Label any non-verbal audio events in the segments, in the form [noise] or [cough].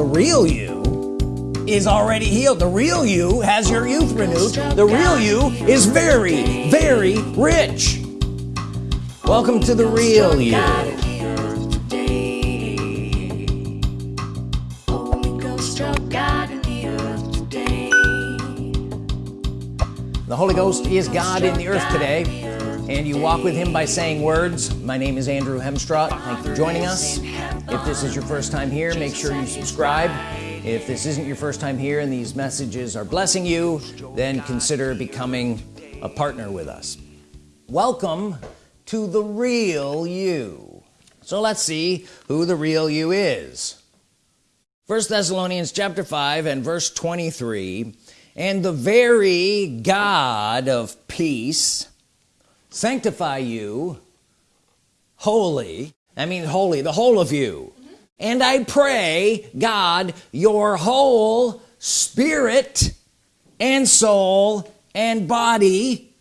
the real you is already healed. The real you has your youth renewed. The real you is very very rich. Welcome to the real you. The Holy Ghost is God in the earth today and you walk with him by saying words. My name is Andrew Hemstraught. Thank you for joining us. If this is your first time here make sure you subscribe. If this isn't your first time here and these messages are blessing you then consider becoming a partner with us. Welcome to the real you. So let's see who the real you is. First Thessalonians chapter 5 and verse 23 and the very God of peace sanctify you holy I mean holy the whole of you and I pray God your whole spirit and soul and body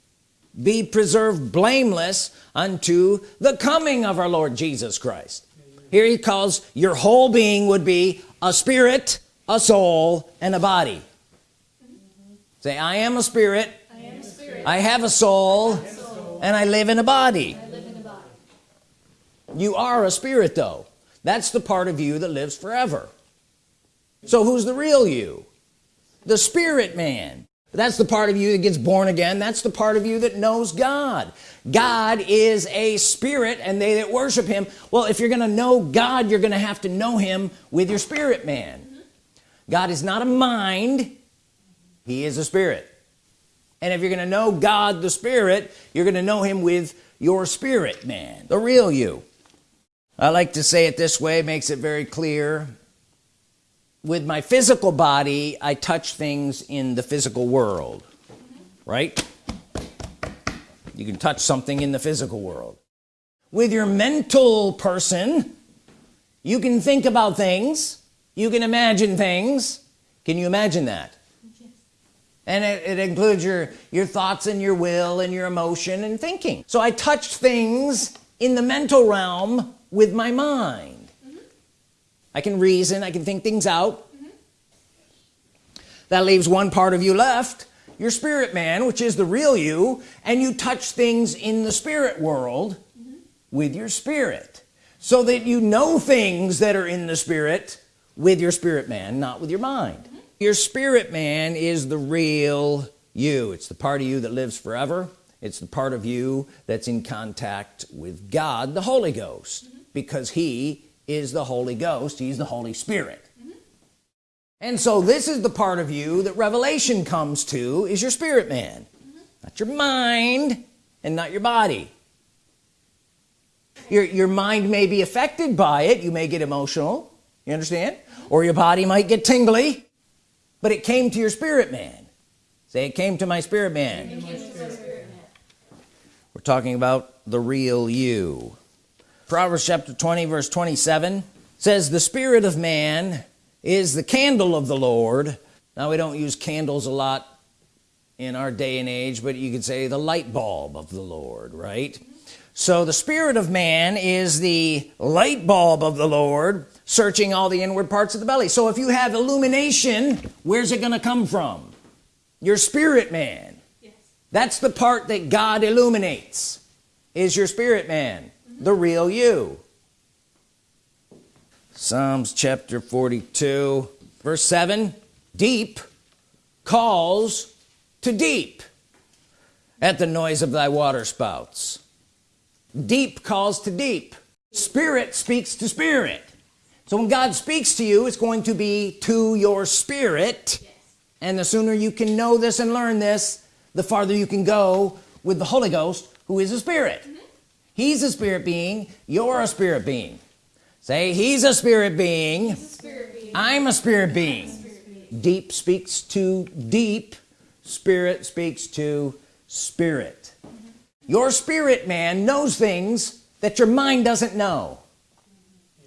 be preserved blameless unto the coming of our Lord Jesus Christ here he calls your whole being would be a spirit a soul and a body say I am a spirit I, a spirit. I have a soul, have a soul. And I live in a body. You are a spirit though. That's the part of you that lives forever. So who's the real you? The spirit man. That's the part of you that gets born again. That's the part of you that knows God. God is a spirit and they that worship him well if you're gonna know God you're gonna have to know him with your spirit man. Mm-hmm. God is not a mind. He is a spirit and if you're gonna know God the spirit you're gonna know him with your spirit man the real you. I like to say it this way makes it very clear. With my physical body I touch things in the physical world right? You can touch something in the physical world. With your mental person you can think about things. You can imagine things. Can you imagine that. And it, it includes your your thoughts and your will and your emotion and thinking so I touched things in the mental realm with my mind mm -hmm. I can reason I can think things out mm -hmm. that leaves one part of you left your spirit man which is the real you and you touch things in the spirit world mm -hmm. with your spirit so that you know things that are in the spirit with your spirit man not with your mind. Your spirit man is the real you. It's the part of you that lives forever. It's the part of you that's in contact with God the Holy Ghost mm -hmm because he is the Holy Ghost. He's the Holy Spirit. Mm -hmm. and so this is the part of you that revelation comes to is your spirit man. Mm -hmm. not your mind and not your body. Your your mind may be affected by it. You may get emotional. You understand? Mm -hmm. or your body might get tingly but it came to your spirit man. Say it came to my spirit man, spirit we're talking about the real you. Proverbs chapter 20 verse 27 says the spirit of man is the candle of the Lord. Now we don't use candles a lot in our day and age but you could say the light bulb of the Lord right? So the spirit of man is the light bulb of the Lord searching all the inward parts of the belly. So if you have illumination where's it gonna come from? Your spirit man. Yes. that's the part that God illuminates is your spirit man mm-hmm. the real you. Psalms chapter 42 verse 7 deep calls to deep at the noise of thy water spouts. Deep calls to deep. Spirit speaks to spirit so when God speaks to you it's going to be to your spirit yes. and the sooner you can know this and learn this the farther you can go with the Holy Ghost who is a spirit mm -hmm he's a spirit being you're a spirit being say he's a spirit being, a spirit being. I'm a spirit being. a spirit being deep speaks to deep spirit speaks to spirit mm -hmm. your spirit man knows things that your mind doesn't know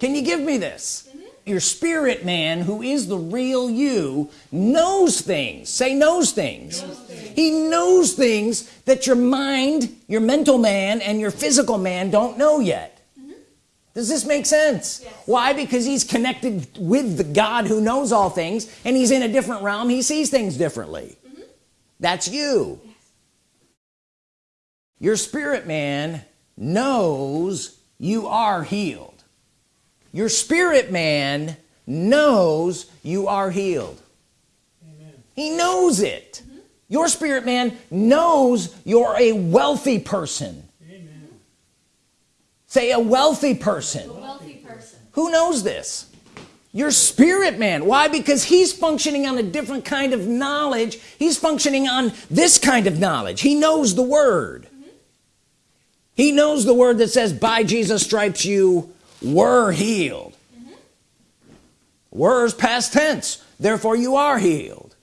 can you give me this your spirit man who is the real you knows things say knows things. knows things he knows things that your mind your mental man and your physical man don't know yet mm -hmm. does this make sense yes. why because he's connected with the God who knows all things and he's in a different realm he sees things differently mm -hmm. that's you yes. your spirit man knows you are healed your spirit man knows you are healed Amen. he knows it mm -hmm. your spirit man knows you're a wealthy person say a wealthy person, a wealthy person. who knows this your spirit man why because he's functioning on a different kind of knowledge he's functioning on this kind of knowledge he knows the word mm -hmm. he knows the word that says by Jesus stripes you were healed. Mm -hmm. were past tense. Therefore you are healed.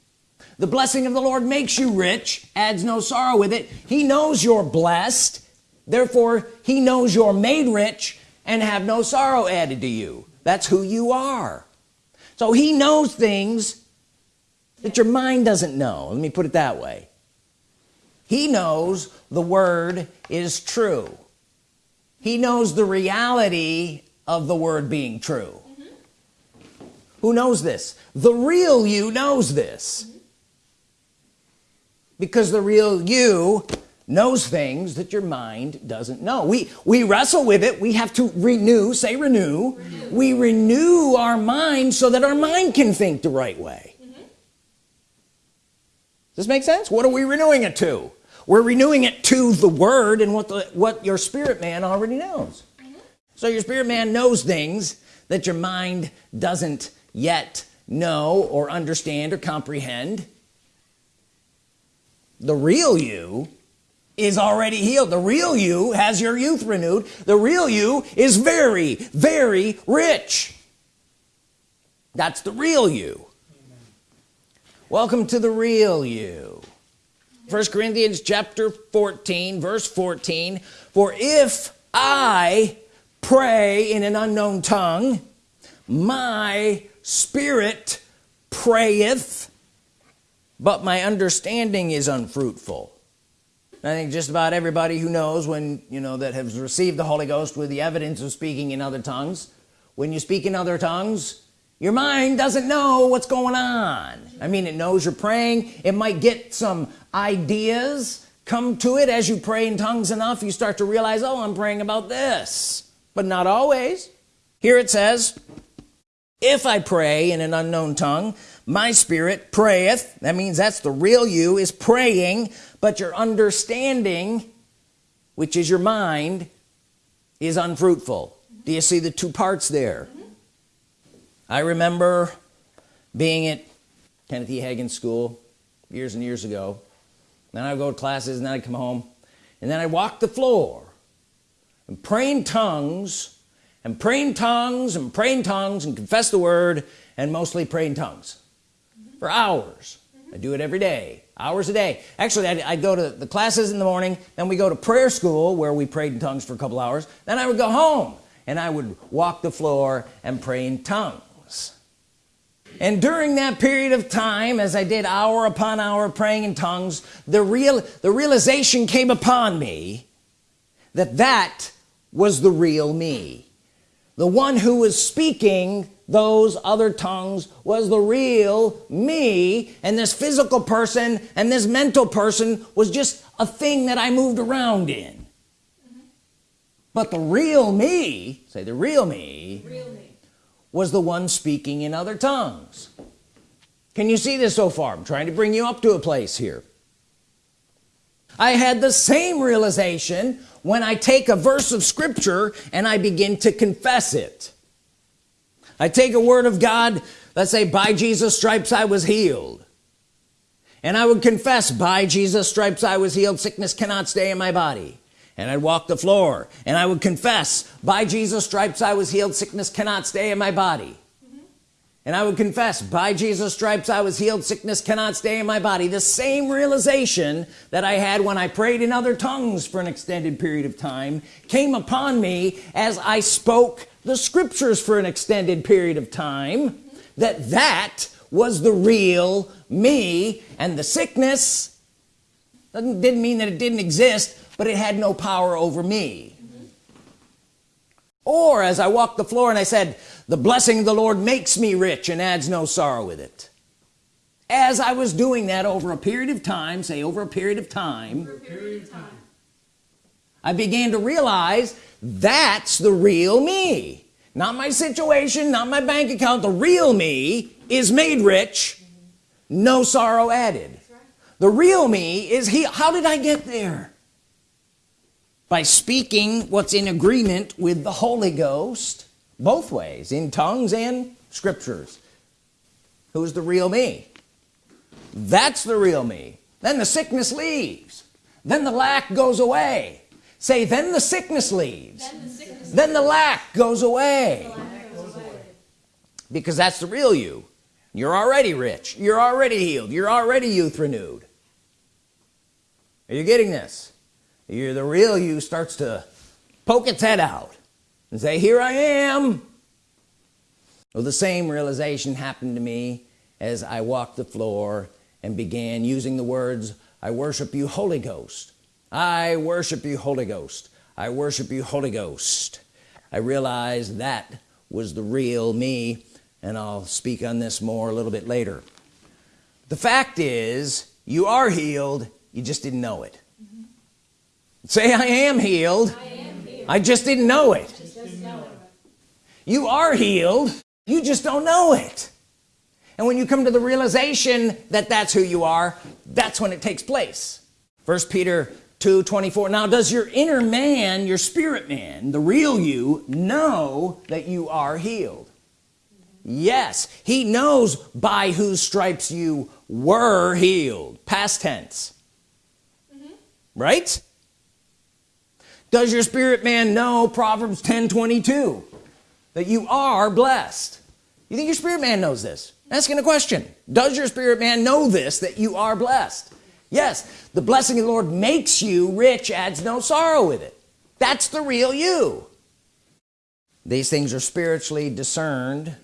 The blessing of the Lord makes you rich adds no sorrow with it. He knows you're blessed. Therefore he knows you're made rich and have no sorrow added to you. That's who you are. So he knows things that your mind doesn't know. Let me put it that way. He knows the word is true. He knows the reality of the word being true mm -hmm. who knows this the real you knows this mm -hmm. because the real you knows things that your mind doesn't know we we wrestle with it we have to renew say renew, renew. we renew our mind so that our mind can think the right way mm -hmm. does this make sense what are we renewing it to we're renewing it to the word and what the what your spirit man already knows. So your spirit man knows things that your mind doesn't yet know or understand or comprehend. The real you is already healed. The real you has your youth renewed. The real you is very very rich. That's the real you. Amen. welcome to the real you. First Corinthians chapter 14 verse 14 for if I pray in an unknown tongue. My spirit prayeth but my understanding is unfruitful. I think just about everybody who knows when you know that has received the Holy Ghost with the evidence of speaking in other tongues when you speak in other tongues your mind doesn't know what's going on. I mean it knows you're praying. It might get some ideas come to it as you pray in tongues enough. You start to realize oh I'm praying about this but not always. Here it says if I pray in an unknown tongue my spirit prayeth. That means that's the real you is praying but your understanding which is your mind is unfruitful. Do you see the two parts there? Mm -hmm. I remember being at Kenneth E Hagin school years and years ago. Then I would go to classes and then I'd come home and then I walk the floor and pray in tongues and praying tongues and praying tongues and confess the word and mostly praying tongues for hours. I do it every day hours a day actually I'd, go to the classes in the morning then we go to prayer school where we prayed in tongues for a couple hours then I would go home and I would walk the floor and pray in tongues and during that period of time as I did hour upon hour praying in tongues the real the realization came upon me that that was the real me. The one who was speaking those other tongues was the real me. And this physical person and this mental person was just a thing that I moved around in. But the real me say the real me, real me. was the one speaking in other tongues. Can you see this so far? I'm trying to bring you up to a place here. I had the same realization when I take a verse of Scripture and I begin to confess it. I take a word of God let's say by Jesus stripes I was healed. And I would confess by Jesus stripes I was healed. Sickness cannot stay in my body. And I'd walk the floor and I would confess by Jesus stripes I was healed. Sickness cannot stay in my body and I would confess by Jesus stripes I was healed. Sickness cannot stay in my body. The same realization that I had when I prayed in other tongues for an extended period of time came upon me as I spoke the scriptures for an extended period of time that that was the real me. And the sickness didn't mean that it didn't exist but it had no power over me or as I walked the floor and I said the blessing of the Lord makes me rich and adds no sorrow with it. As I was doing that over a period of time say over a period of time, period of time. I began to realize that's the real me. Not my situation not my bank account. The real me is made rich no sorrow added. The real me is he how did I get there by speaking what's in agreement with the Holy Ghost both ways in tongues and scriptures. Who's the real me? That's the real me. Then the sickness leaves. Then the lack goes away. Say then the sickness leaves. Then the, sickness then the lack goes away. The lack goes away. Because that's the real you. You're already rich. You're already healed. You're already youth renewed are you getting this you're the real you starts to poke its head out and say here I am. Well the same realization happened to me as I walked the floor and began using the words I worship you Holy Ghost. I worship you Holy Ghost. I worship you Holy Ghost. I realized that was the real me and I'll speak on this more a little bit later. The fact is you are healed. You just didn't know it. Say I am, healed. I am healed. I just didn't know it. Didn't know it. You are healed. You just don't know it. And when you come to the realization that that's who you are that's when it takes place. First Peter 2 24 now does your inner man your spirit man the real you know that you are healed? Yes. He knows by whose stripes you were healed past tense. Mm -hmm. right does your spirit man know Proverbs 10 22 that you are blessed. You think your spirit man knows this? Asking a question. Does your spirit man know this that you are blessed? Yes the blessing of the Lord makes you rich adds no sorrow with it. That's the real you. These things are spiritually discerned.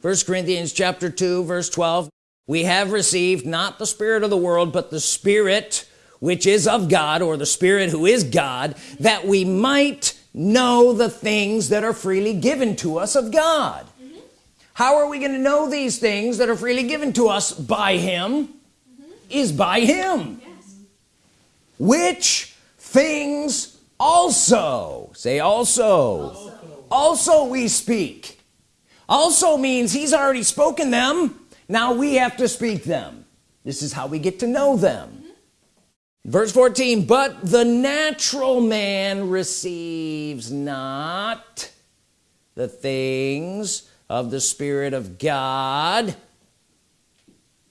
First Corinthians chapter 2 verse 12 we have received not the spirit of the world but the spirit which is of God or the spirit who is God that we might know the things that are freely given to us of God mm -hmm. how are we going to know these things that are freely given to us by him mm -hmm. is by him yes. which things also say also. also also we speak also means he's already spoken them now we have to speak them this is how we get to know them. Verse 14 but the natural man receives not the things of the Spirit of God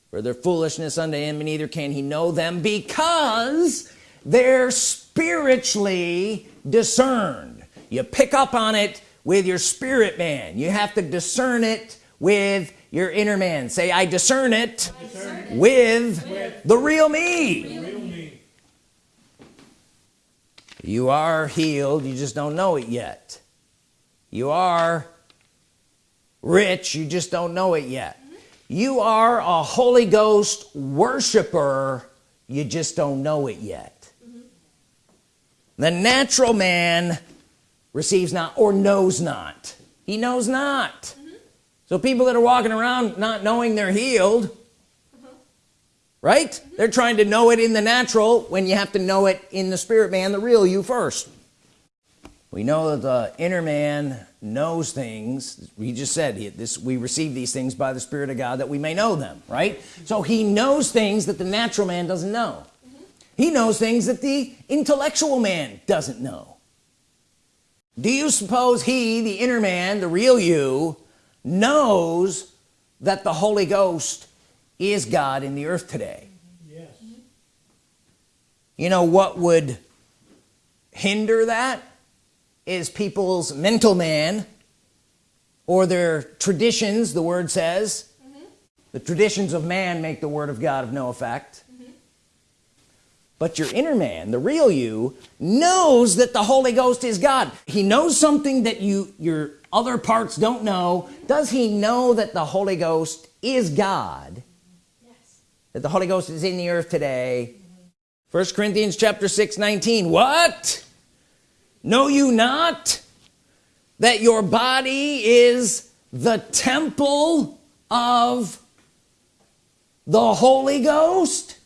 for their foolishness unto him and neither can he know them because they're spiritually discerned. You pick up on it with your spirit man. You have to discern it with your inner man. Say I discern it, I discern it with, with, the real me. the real me you are healed you just don't know it yet you are rich you just don't know it yet you are a Holy Ghost worshiper you just don't know it yet mm -hmm. the natural man receives not or knows not he knows not mm -hmm. so people that are walking around not knowing they're healed. Right? They're trying to know it in the natural when you have to know it in the spirit man the real you first. We know that the inner man knows things. We just said this we receive these things by the Spirit of God that we may know them right? So he knows things that the natural man doesn't know. Mm -hmm. he knows things that the intellectual man doesn't know. Do you suppose he the inner man the real you knows that the Holy Ghost is God in the earth today yes. you know what would hinder that is people's mental man or their traditions the word says mm -hmm. the traditions of man make the word of God of no effect but your inner man the real you knows that the Holy Ghost is God he knows something that you your other parts don't know does he know that the Holy Ghost is God. That the Holy Ghost is in the earth today. First Corinthians chapter 6 19 what? Know you not that your body is the temple of the Holy Ghost?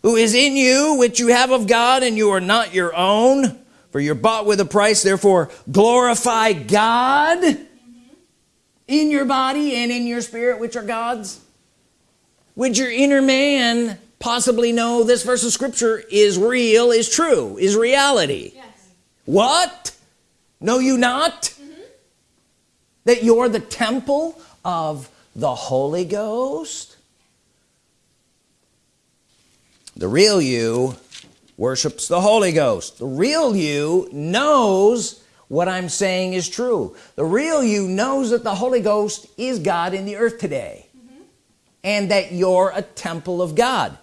Who is in you which you have of God and you are not your own? For you're bought with a price therefore glorify God in your body and in your spirit which are God's would your inner man possibly know this verse of scripture is real is true is reality? Yes. what? Know you not? Mm-hmm. That you're the temple of the Holy Ghost? The real you worships the Holy Ghost. The real you knows what I'm saying is true. The real you knows that the Holy Ghost is God in the earth today and that you're a temple of God.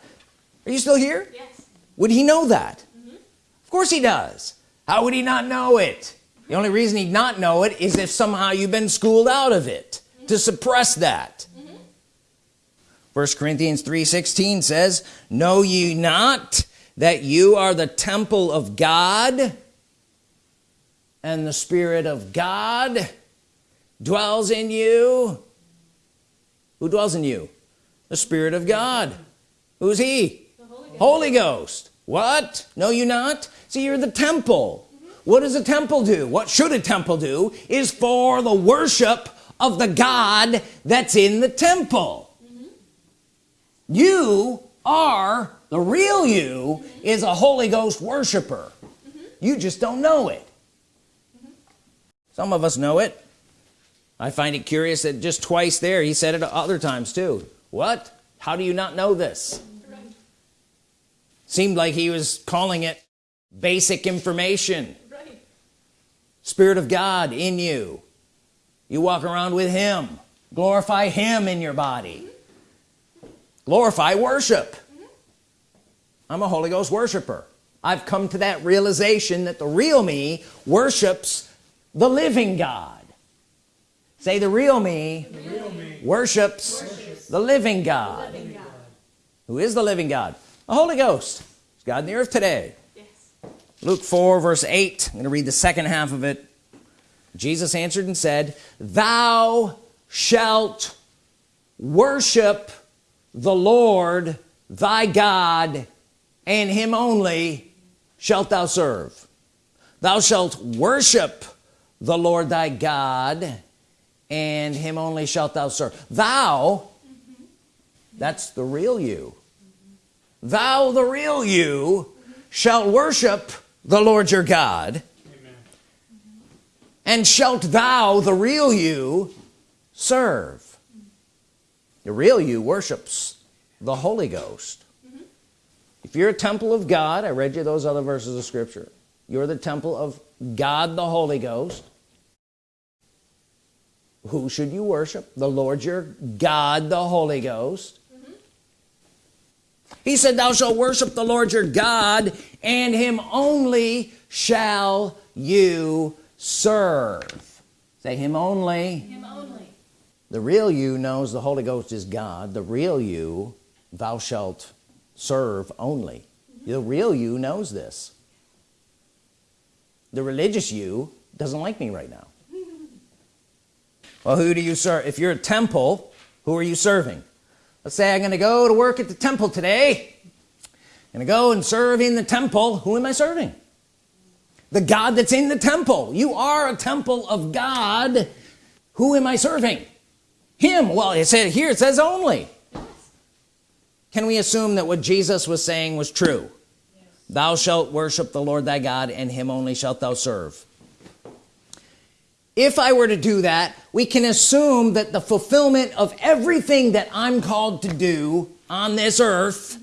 Are you still here? Yes. would he know that? Mm-hmm. Of course he does. How would he not know it? The only reason he'd not know it is if somehow you've been schooled out of it to mm-hmm. suppress that. Mm-hmm. First Corinthians 3:16 says know ye not that you are the temple of God and the Spirit of God dwells in you? Who dwells in you the Spirit of God. Who's he? Holy Ghost. Holy Ghost. What? Know you not? See you're the temple. What does a temple do? What should a temple do is for the worship of the God that's in the temple. You are the real you is a Holy Ghost worshiper. You just don't know it. Some of us know it. I find it curious that just twice there he said it other times too what? How do you not know this? Right. seemed like he was calling it basic information. Right. Spirit of God in you. You walk around with him. Glorify him in your body. Glorify worship. I'm a Holy Ghost worshiper. I've come to that realization that the real me worships the living God. Say the real me, worships, the living God. Living God. who is the living God? The Holy Ghost. Is God in the earth today. Yes. Luke 4 verse 8 I'm gonna read the second half of it. Jesus answered and said thou shalt worship the Lord thy God and him only shalt thou serve. Thou shalt worship the Lord thy God and him only shalt thou serve. Thou that's the real you. Thou the real you shalt worship the Lord your God. And shalt thou the real you serve. The real you worships the Holy Ghost. Mm-hmm. If you're a temple of God I read you those other verses of scripture. You're the temple of God the Holy Ghost. Who should you worship? The Lord your God the Holy Ghost he said thou shalt worship the Lord your God and him only shall you serve. Say him only. Him only. the real you knows the Holy Ghost is God. The real you thou shalt serve only. Mm-hmm. The real you knows this. The religious you doesn't like me right now. [laughs] Well who do you serve? If you're a temple who are you serving let's say I'm gonna go to work at the temple today. I'm gonna go and serve in the temple. Who am I serving? The God that's in the temple. You are a temple of God. Who am I serving? Him. Well it said here it says only. Can we assume that what Jesus was saying was true? Thou shalt worship the Lord thy God and him only shalt thou serve if I were to do that we can assume that the fulfillment of everything that I'm called to do on this earth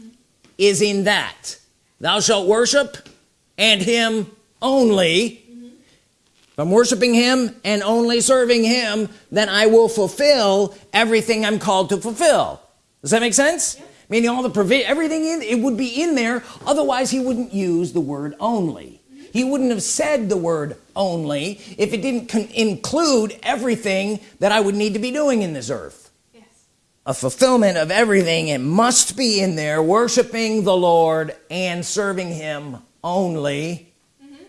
is in that. Thou shalt worship and him only. If I'm worshiping him and only serving him then I will fulfill everything I'm called to fulfill. Does that make sense? Meaning all the provision everything in it would be in there. Otherwise he wouldn't use the word only. Mm-hmm. He wouldn't have said the word only if it didn't include everything that I would need to be doing in this earth. Yes. a fulfillment of everything. It must be in there worshiping the Lord and serving him only. Mm-hmm.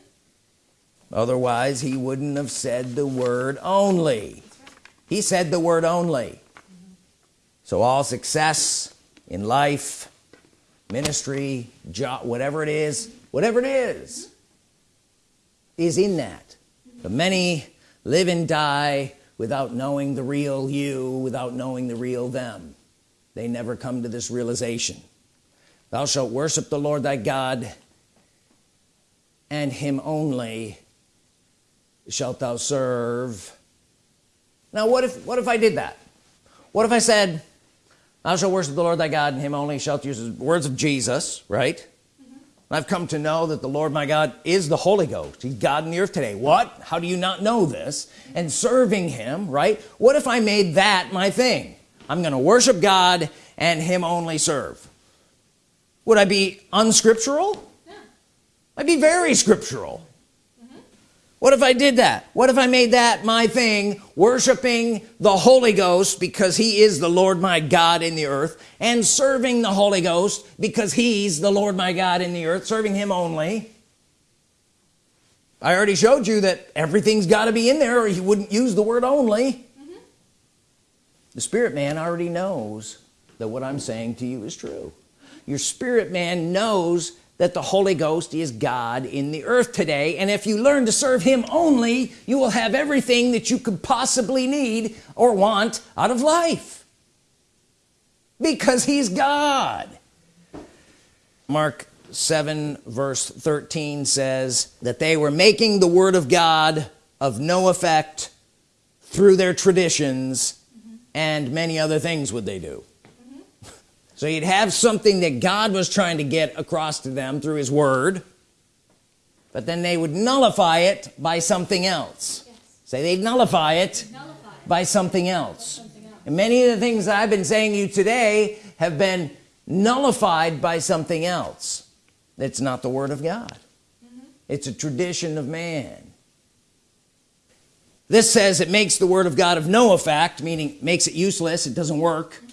Otherwise he wouldn't have said the word only. He said the word only. Mm-hmm. So all success in life ministry job whatever it is whatever it is is in that. But many live and die without knowing the real you without knowing the real them. They never come to this realization. Thou shalt worship the Lord thy God and him only shalt thou serve. Now what if what if I did that? What if I said thou shalt worship the Lord thy God and him only shalt use the words of Jesus right I've come to know that the Lord my God is the Holy Ghost. He's God in the earth today. What? How do you not know this? And serving him right? What if I made that my thing? I'm gonna worship God and him only serve. Would I be unscriptural? Yeah. I'd be very scriptural what if I did that? What if I made that my thing worshiping the Holy Ghost because he is the Lord my God in the earth and serving the Holy Ghost because he's the Lord my God in the earth serving him only? I already showed you that everything's got to be in there or he wouldn't use the word only. Mm -hmm. the spirit man already knows that what I'm saying to you is true. Your spirit man knows that the Holy Ghost is God in the earth today and if you learn to serve him only you will have everything that you could possibly need or want out of life because he's God Mark 7 verse 13 says that they were making the Word of God of no effect through their traditions mm -hmm. and many other things would they do so you'd have something that God was trying to get across to them through his word but then they would nullify it by something else yes. say they'd nullify it nullify. by something else. something else and many of the things I've been saying to you today have been nullified by something else it's not the Word of God mm -hmm. it's a tradition of man this says it makes the Word of God of no effect meaning makes it useless it doesn't work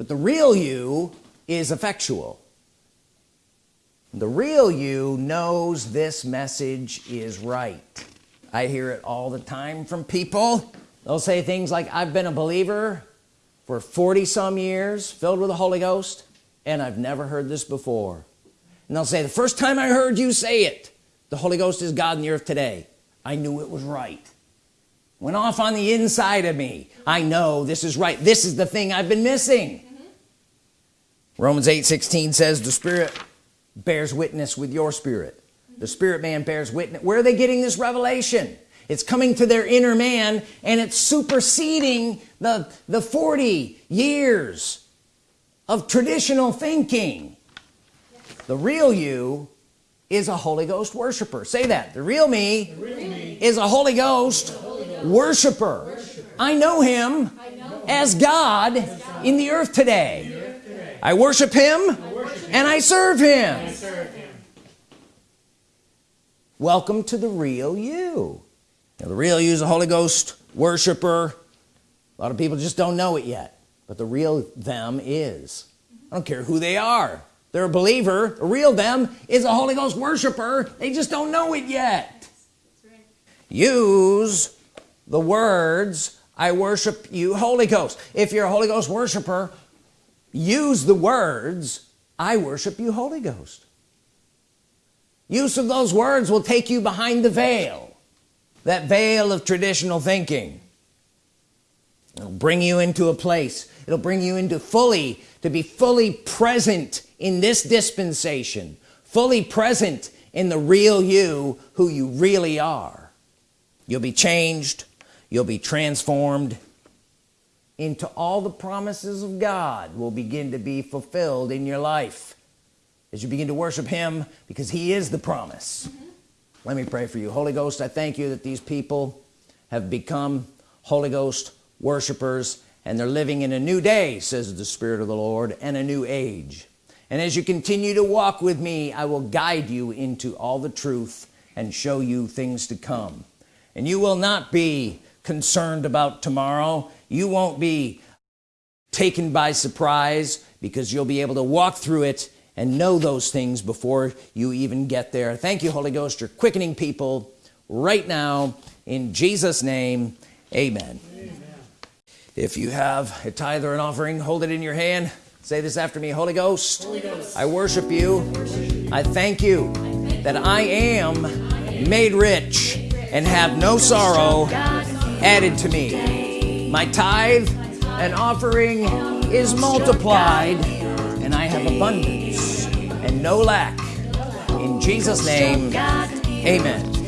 but the real you is effectual. The real you knows this message is right. I hear it all the time from people. They'll say things like I've been a believer for 40 some years filled with the Holy Ghost and I've never heard this before. And they'll say the first time I heard you say it the Holy Ghost is God in the earth today. I knew it was right. Went off on the inside of me. I know this is right. This is the thing I've been missing Romans 8 16 says the Spirit bears witness with your spirit. The spirit man bears witness. Where are they getting this revelation? It's coming to their inner man and it's superseding the the 40 years of traditional thinking. The real you is a Holy Ghost worshiper. Say that. The real me, the real me is a Holy Ghost, Holy Ghost worshiper. worshiper. I know him I know as, God as God in the earth today I worship him, I worship and, I serve him. I serve him. Welcome to the real you. Now, the real you is a Holy Ghost worshiper. A lot of people just don't know it yet but the real them is. I don't care who they are. They're a believer. The real them is a Holy Ghost worshiper. They just don't know it yet. Right. use the words I worship you Holy Ghost. If you're a Holy Ghost worshiper use the words I worship you Holy Ghost. Use of those words will take you behind the veil that veil of traditional thinking. It'll bring you into a place. It'll bring you into fully to be fully present in this dispensation fully present in the real you who you really are. You'll be changed. You'll be transformed into all the promises of God will begin to be fulfilled in your life. As you begin to worship him because he is the promise. Mm -hmm. let me pray for you. Holy Ghost I thank you that these people have become Holy Ghost worshipers and they're living in a new day says the Spirit of the Lord and a new age. And as you continue to walk with me I will guide you into all the truth and show you things to come. And you will not be concerned about tomorrow you won't be taken by surprise because you'll be able to walk through it and know those things before you even get there. Thank you Holy Ghost. You're quickening people right now. In Jesus name amen, amen. if you have a tithe or an offering hold it in your hand. Say this after me Holy Ghost, Holy Ghost. I worship you. I thank you that I am made rich and have no sorrow added to me my tithe and offering is multiplied and I have abundance and no lack. In Jesus name amen.